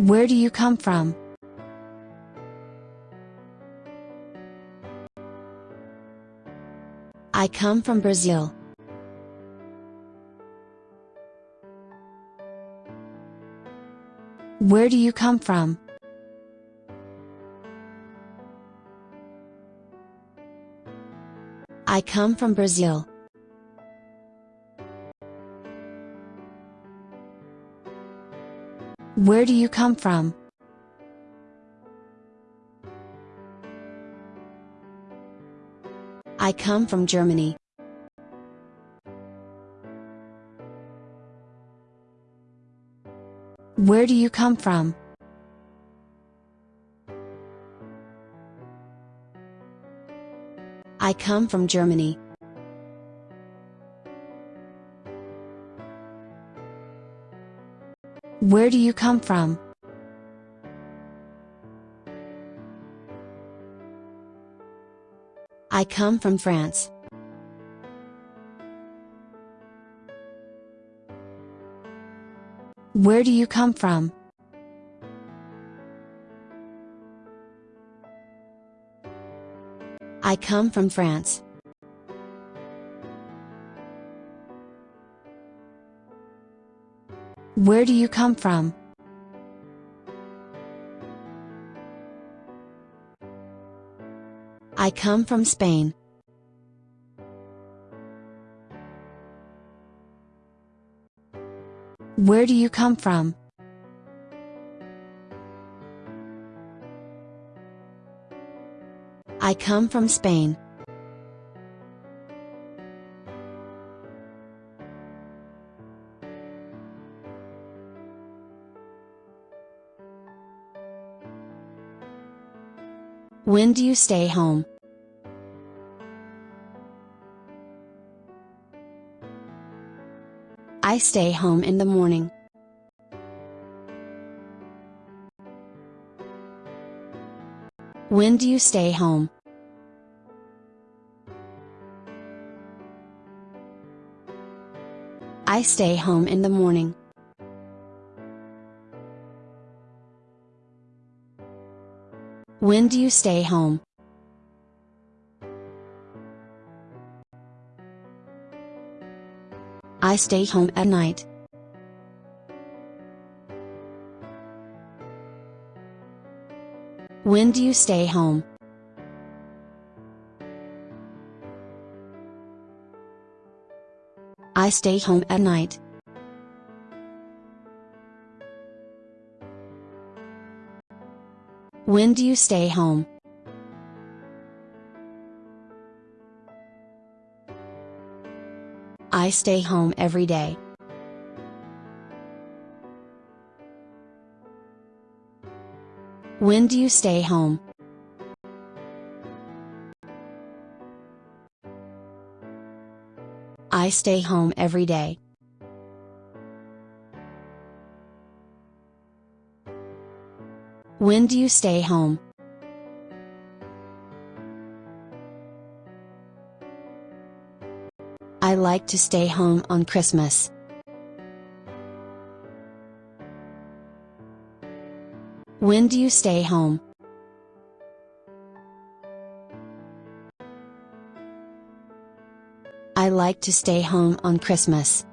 Where do you come from? I come from Brazil. Where do you come from? I come from Brazil. Where do you come from? I come from Germany. Where do you come from? I come from Germany. Where do you come from? I come from France. Where do you come from? I come from France. Where do you come from? I come from Spain. Where do you come from? I come from Spain. When do you stay home? I stay home in the morning. When do you stay home? I stay home in the morning. When do you stay home? I stay home at night. When do you stay home? I stay home at night. When do you stay home? I stay home every day. When do you stay home? I stay home every day. When do you stay home? I like to stay home on Christmas. When do you stay home? I like to stay home on Christmas.